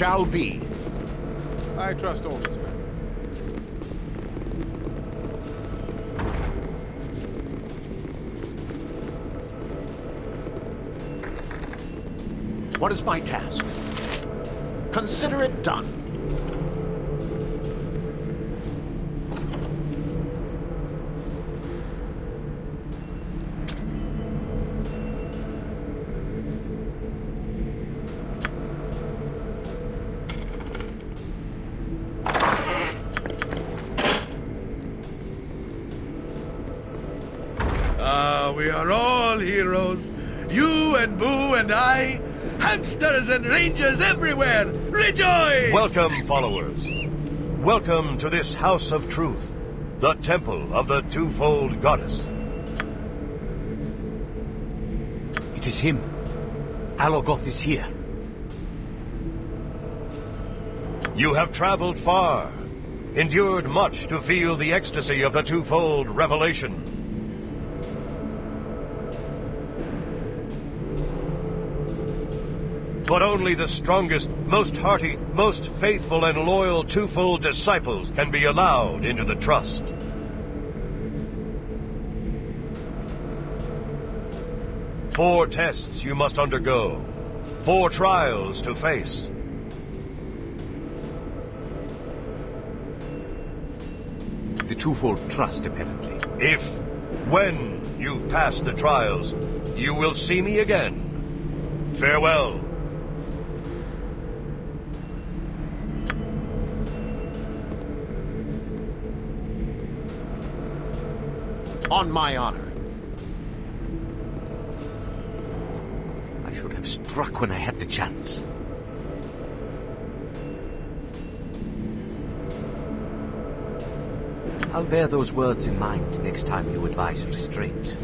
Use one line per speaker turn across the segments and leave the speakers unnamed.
shall be.
I trust all his men.
What is my task? Consider it done.
Rangers everywhere. Rejoice!
Welcome, followers. Welcome to this House of Truth, the temple of the twofold goddess.
It is him. Alorgoth is here.
You have traveled far, endured much to feel the ecstasy of the twofold revelation. But only the strongest, most hearty, most faithful and loyal twofold disciples can be allowed into the trust. Four tests you must undergo. Four trials to face.
The twofold trust, apparently.
If, when you've passed the trials, you will see me again. Farewell.
On my honor.
I should have struck when I had the chance. I'll bear those words in mind next time you advise restraint.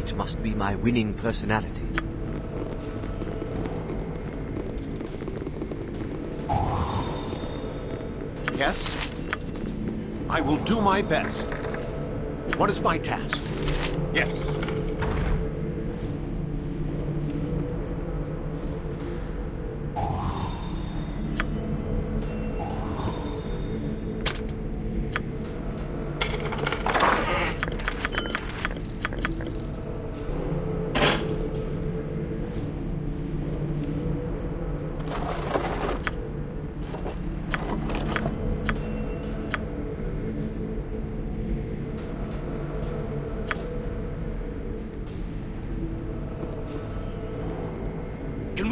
It must be my winning personality.
Will do my best. What is my task? Yes.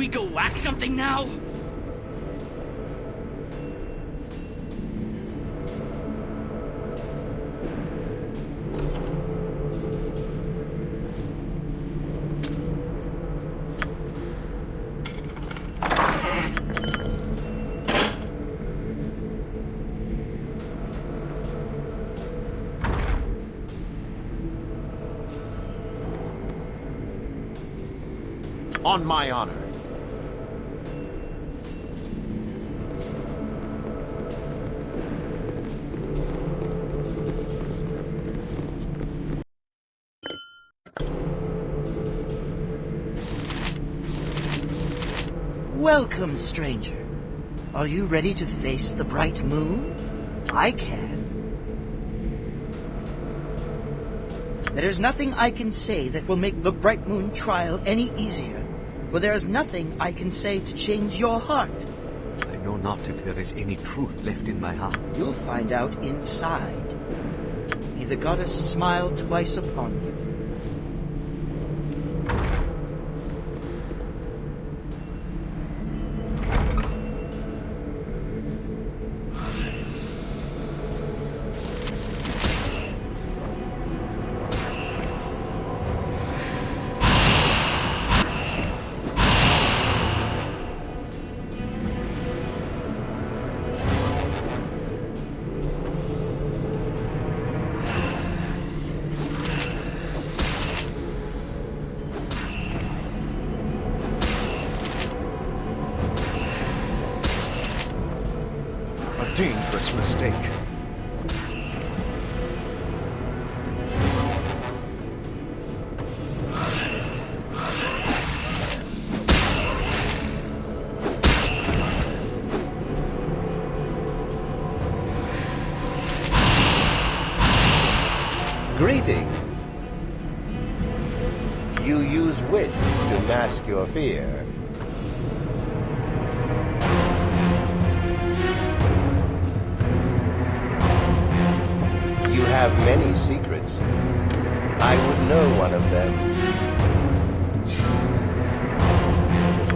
We go whack something now?
On my honor.
Welcome, stranger. Are you ready to face the bright moon? I can. There is nothing I can say that will make the bright moon trial any easier, for there is nothing I can say to change your heart.
I know not if there is any truth left in my heart.
You'll find out inside. May the goddess smile twice upon you.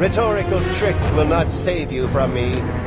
Rhetorical tricks will not save you from me.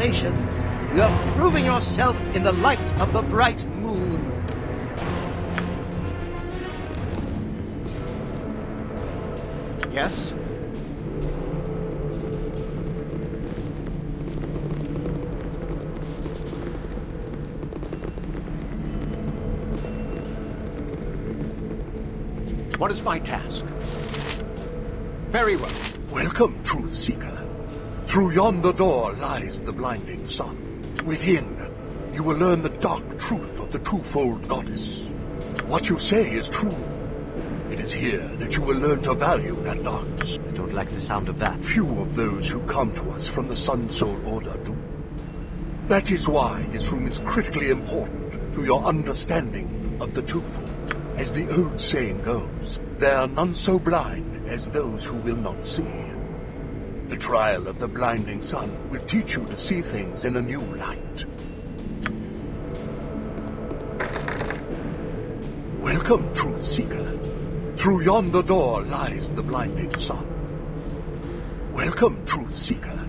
Congratulations! You have proven yourself in the light of the bright moon.
Yes? What is my task? Very well.
Welcome, Truth Seeker. Through yonder door lies the blinding sun. Within, you will learn the dark truth of the twofold goddess. What you say is true. It is here that you will learn to value that darkness.
I don't like the sound of that.
Few of those who come to us from the Sun Soul Order do. That is why this room is critically important to your understanding of the twofold. As the old saying goes, there are none so blind as those who will not see. The trial of the blinding sun will teach you to see things in a new light. Welcome, Truth Seeker. Through yonder door lies the blinding sun. Welcome, Truth Seeker.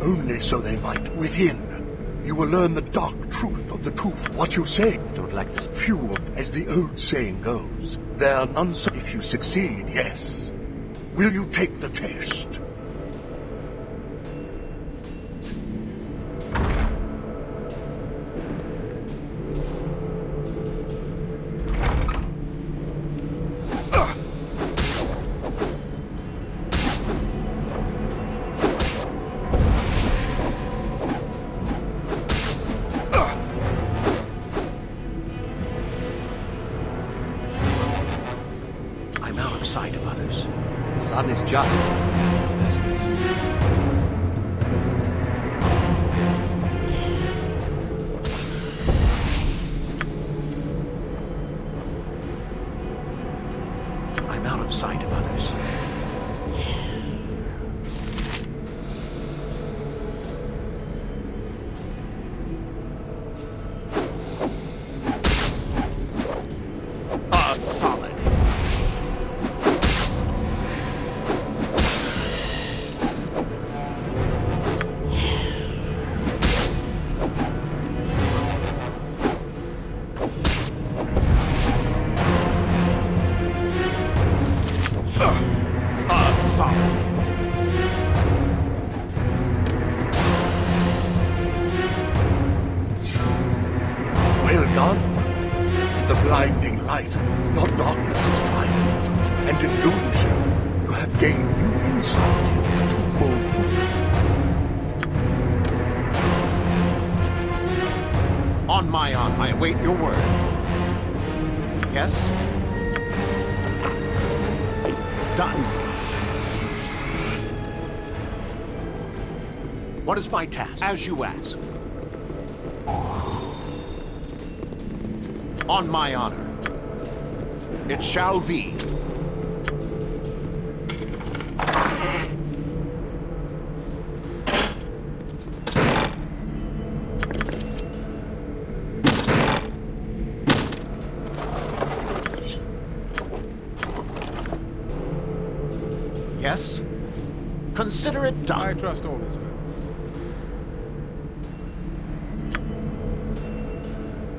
Only so they might within. You will learn the dark truth of the truth. What you say,
I don't like this.
few of, as the old saying goes, there are none so. If you succeed, yes. Will you take the test?
My I await your word. Yes? Done. What is my task? As you ask. On my honor. It shall be.
Trust all this men.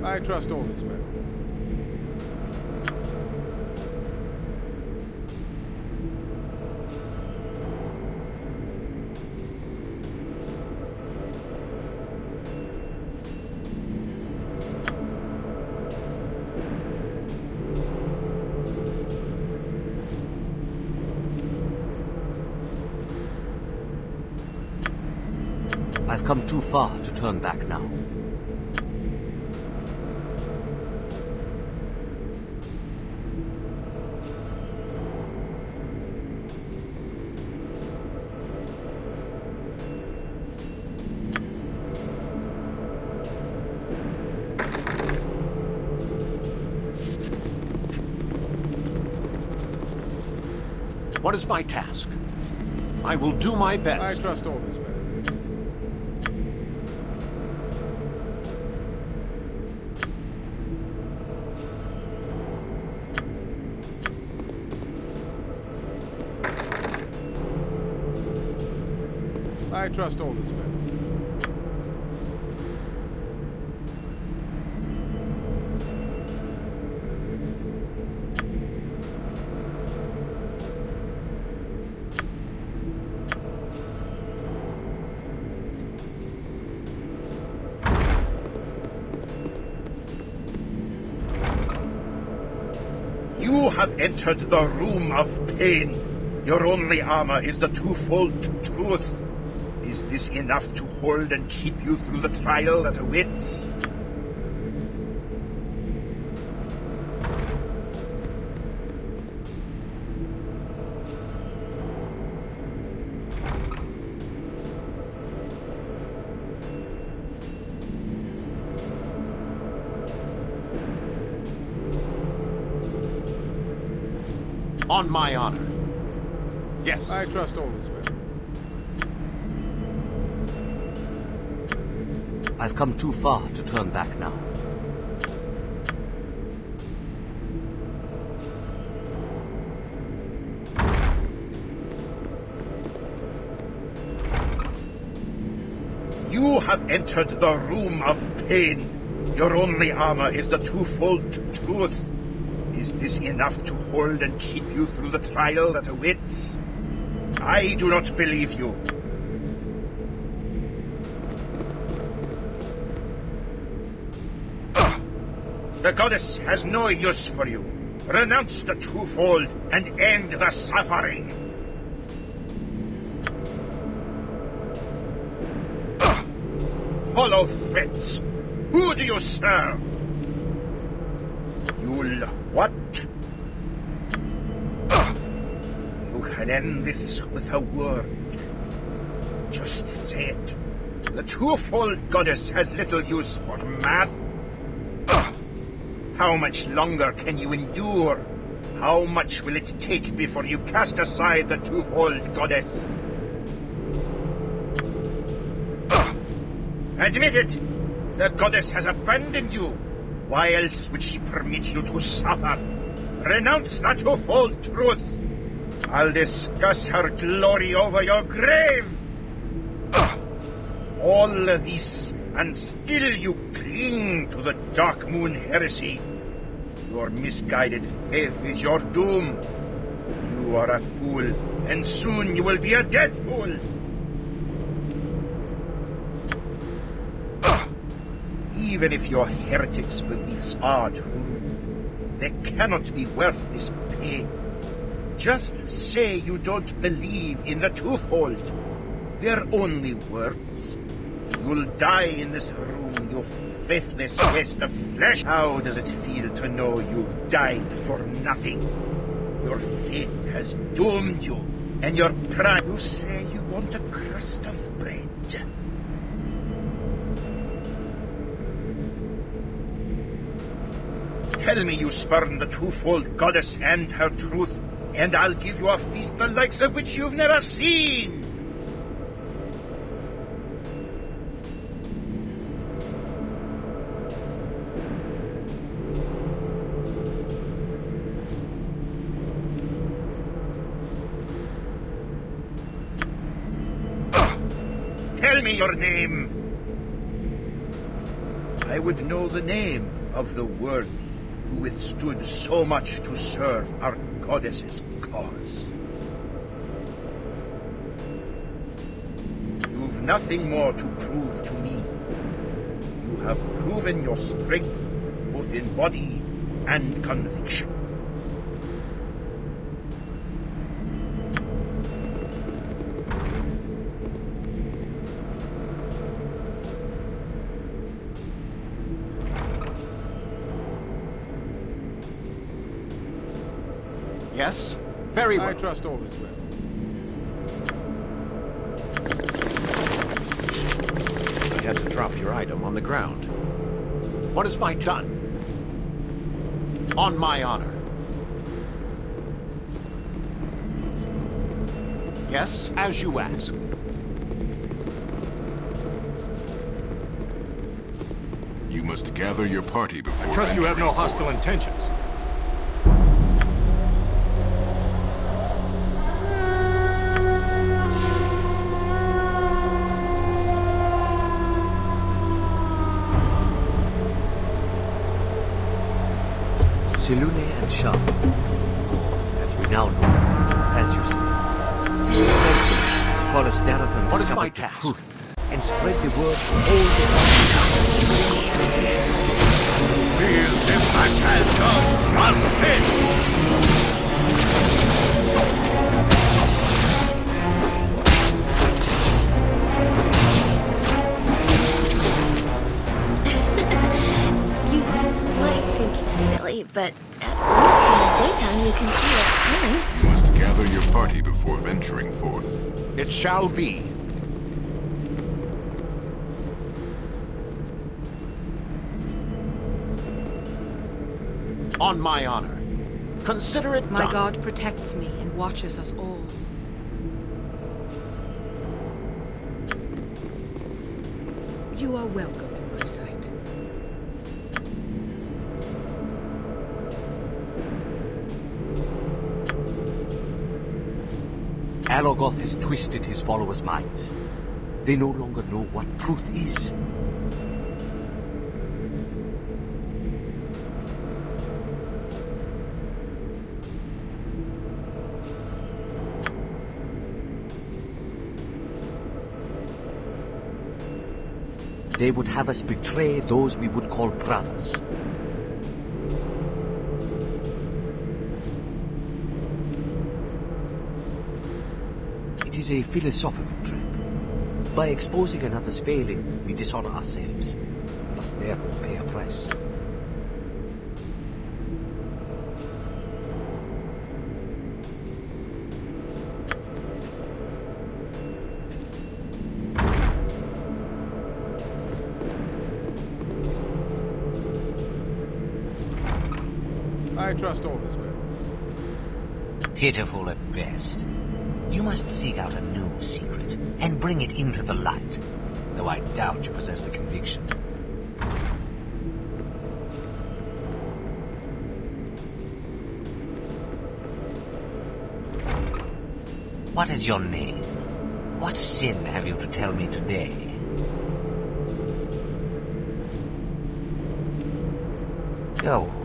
I trust all this men.
I've come too far to turn back now.
What is my task? I will do my best.
I trust all is well. I trust all is well.
You have entered the room of pain. Your only armor is the twofold truth. Is this enough to hold and keep you through the trial that awaits?
On my honor. Yes.
I trust all is well.
I've come too far to turn back now.
You have entered the room of pain. Your only armor is the twofold truth. Is this enough to hold and keep you through the trial that awaits? I do not believe you. Goddess has no use for you. Renounce the twofold and end the suffering. Ah! Hollow threats. Who do you serve? You'll what? Ah! You can end this with a word. Just say it. The twofold goddess has little use for math. How much longer can you endure? How much will it take before you cast aside the twofold goddess? Ah! Admit it! The goddess has abandoned you. Why else would she permit you to suffer? Renounce the twofold truth. I'll discuss her glory over your grave. Ah! All this, and still you cling to the Dark Moon heresy. Your misguided faith is your doom. You are a fool, and soon you will be a dead fool. Ah, even if your heretics' beliefs are true, they cannot be worth this pain. Just say you don't believe in the twofold. They're only words. You'll die in this room, you faithless waste of flesh. How does it feel to know you've died for nothing? Your faith has doomed you, and your pride. You say you want a crust of bread. Tell me you spurn the twofold goddess and her truth, and I'll give you a feast the likes of which you've never seen. Your name. I would know the name of the worthy who withstood so much to serve our goddess's cause. You've nothing more to prove to me. You have proven your strength, both in body and conviction.
Very well.
I trust all is well.
You had to drop your item on the ground. What is my done? On my honor. Yes, as you ask.
You must gather your party before...
I trust you have no
venturing
hostile
forth.
intentions.
Selûne and Shar. As we now know, as you say. Forrest Darrington
What is
discovered
my task?
truth and spread the word to all the
Feel the fatal justice!
Shall be. On my honor. Consider it
My
done.
god protects me and watches us all. You are welcome
Alorgoth has twisted his followers' minds. They no longer know what truth is. They would have us betray those we would call brothers. Is a philosophical trap. By exposing another's failing, we dishonor ourselves, must therefore pay a price.
I trust all is well.
Pitiful at best. You must seek out a new secret and bring it into the light, though I doubt you possess the conviction. What is your name? What sin have you to tell me today? Go.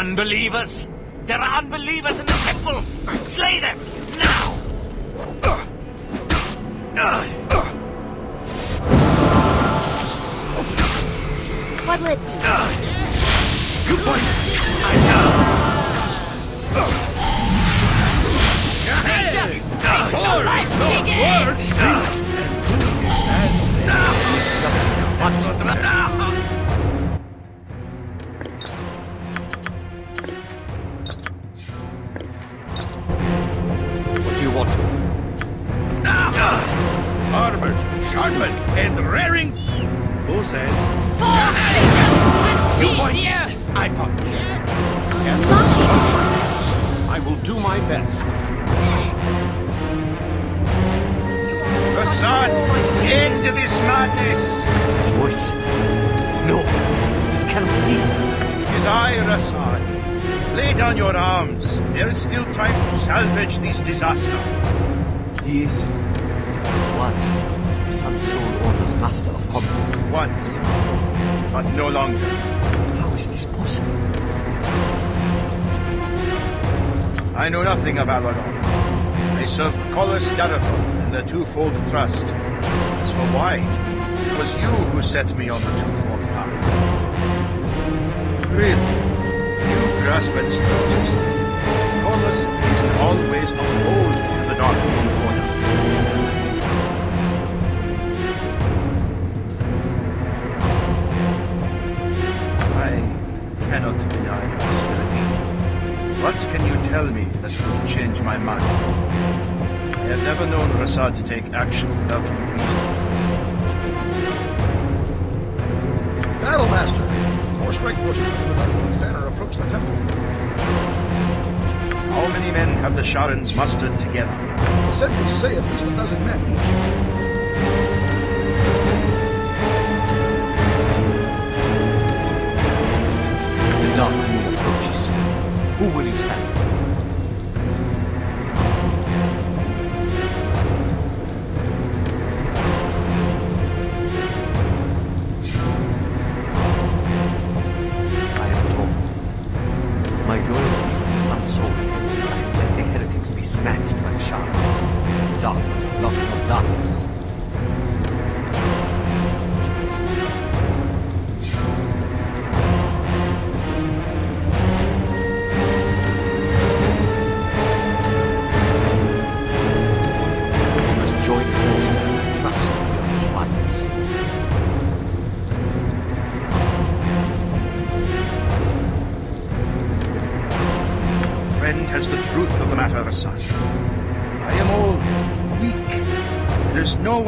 Unbelievers? There are unbelievers in the temple! Slay them! Now!
What'll it be?
Good point!
i
What know nothing of Aladolf. I served Colas Darathon in the twofold trust. As for why, it was you who set me on the twofold path. Really, you grasp at straws. Colas is always opposed to the Dark Order. I cannot deny that will change my mind. I have never known Rasaad to take action without reason.
Battlemaster! Four strike forces under the Dark banner approach the temple.
How many men have the Sharrans mustered together?
The sentries say at least a dozen men each.
Who will you stand with?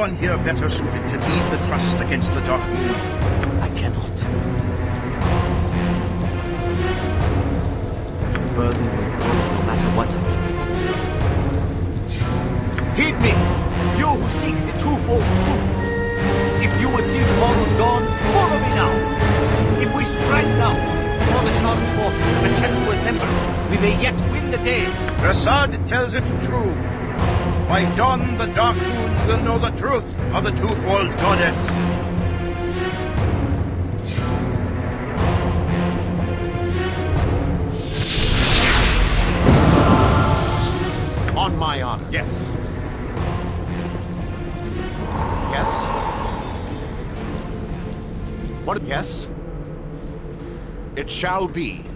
One here better suited to lead the trust against the Dark Moon.
I cannot. The burden will grow no matter what I do. Heed me, you who seek the twofold truth. If you would see tomorrow's dawn, follow me now. If we strike now, before the Shark forces have a chance to assemble, we may yet win the day.
Rasaad tells it true. By dawn, the Dark Moon will know the truth of the twofold goddess.
On my honor. Yes. Yes. What? Yes. It shall be.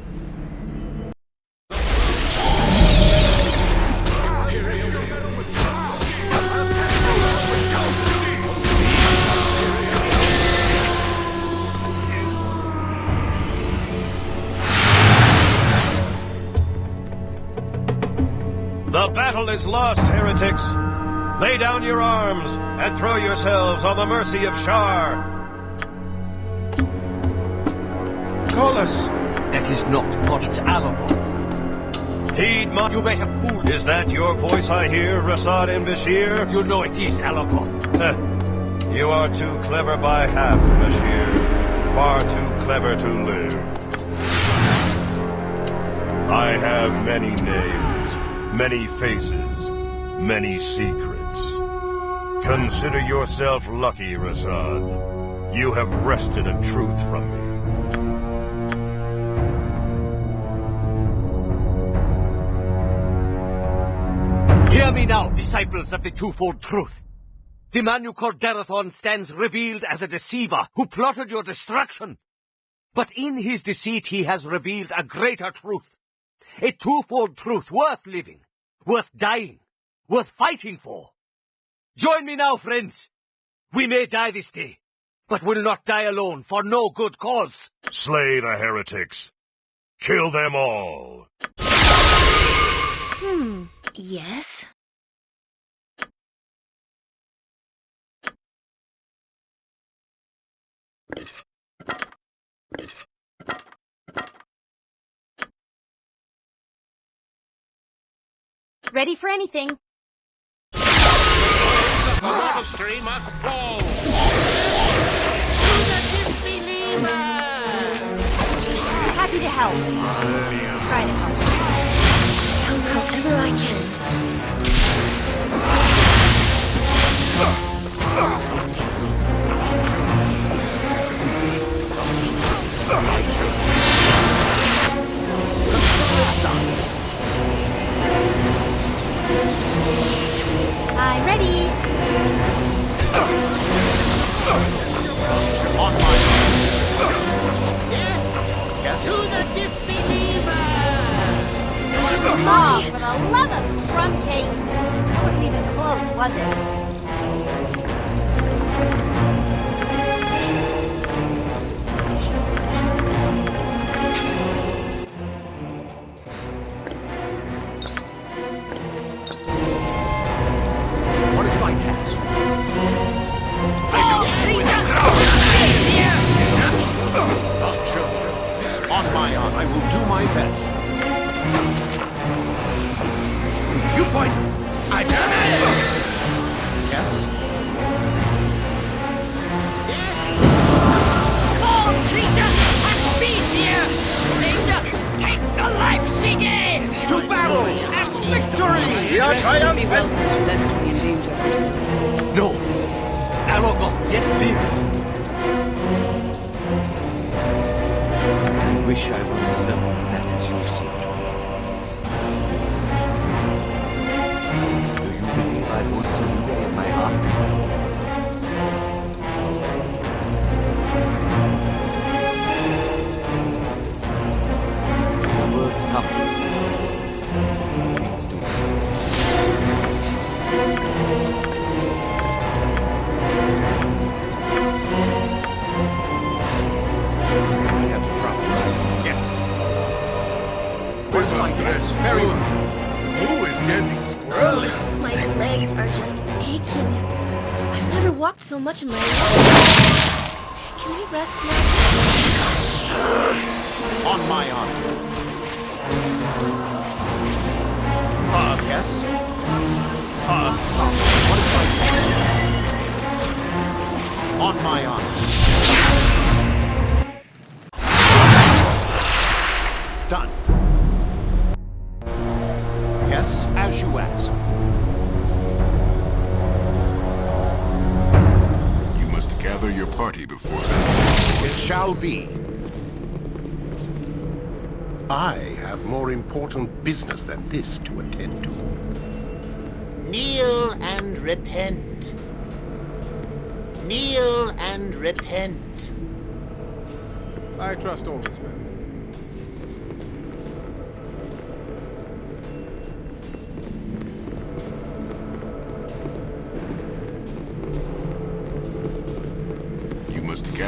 Battle is lost, heretics. Lay down your arms and throw yourselves on the mercy of Shar.
Call us.
That is not God, it's Alamoth.
Heed my...
You may have fooled
Is that your voice I hear, Rasaad yn Bashir?
You know it is Alamoth.
you are too clever by half, Bashir. Far too clever to live. I have many names, many faces, many secrets. Consider yourself lucky, Rasaad. You have wrested a truth from me.
Hear me now, disciples of the twofold truth. The man you call Darathon stands revealed as a deceiver who plotted your destruction. But in his deceit he has revealed a greater truth. A twofold truth worth living, worth dying, worth fighting for. Join me now, friends. We may die this day, but will not die alone for no good cause.
Slay the heretics. Kill them all.
Hmm. Yes?
Ready for anything.
The monastery must fall.
Happy to help. Try to help.
Help however I can.
I'm ready.
On my Yes.
To the disbeliever!
Oh, for the love of crumb cake. That wasn't even close, was it?
So much in my. Can we rest now?
On my honor. Uh, yes? Is? On my honor.
Party before then.
It shall be. I have more important business than this to attend to.
Kneel and repent. Kneel and repent.
I trust all is well.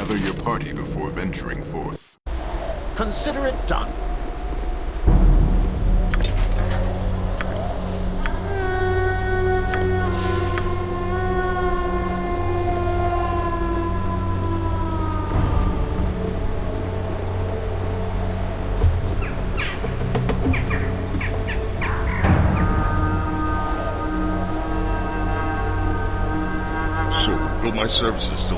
Gather your party before venturing forth.
Consider it done.
So, will my services still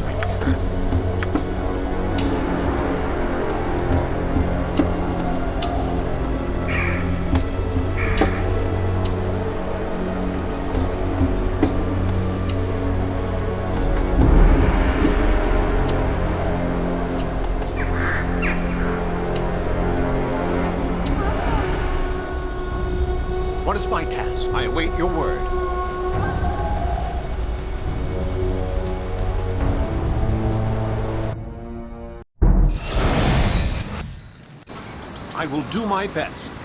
I await your word. I will do my best.